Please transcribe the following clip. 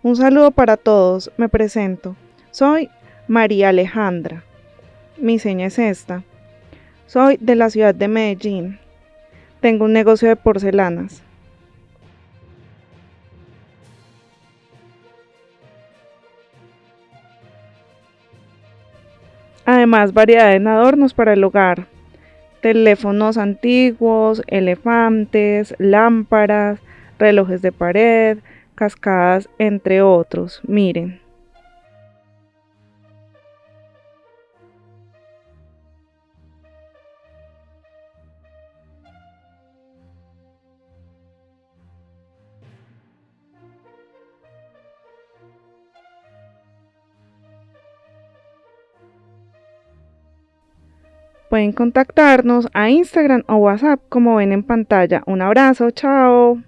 Un saludo para todos, me presento. Soy María Alejandra. Mi seña es esta. Soy de la ciudad de Medellín. Tengo un negocio de porcelanas. Además, variedad en adornos para el hogar. Teléfonos antiguos, elefantes, lámparas, relojes de pared, cascadas, entre otros. Miren. Pueden contactarnos a Instagram o WhatsApp como ven en pantalla. Un abrazo, chao.